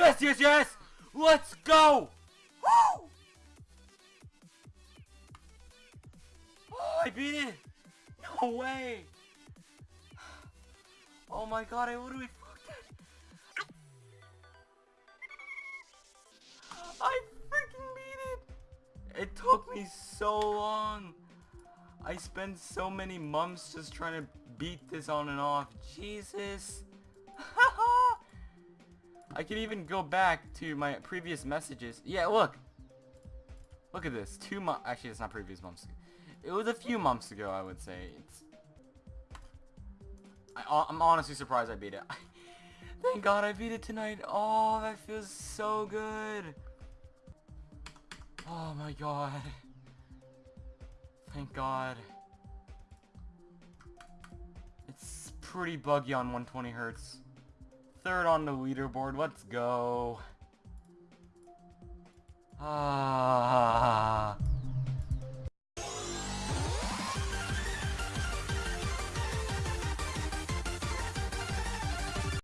Yes, yes, yes! Let's go! Woo! Oh, I beat it! No way! Oh my god, I literally fucked it! I freaking beat it! It took me so long! I spent so many months just trying to beat this on and off. Jesus! I can even go back to my previous messages. Yeah, look! Look at this. Two months. Actually, it's not previous months. It was a few months ago, I would say. It's. I, uh, I'm honestly surprised I beat it. Thank God I beat it tonight. Oh, that feels so good. Oh my God. Thank God. It's pretty buggy on 120 hertz. Third on the leaderboard. Let's go. Ah.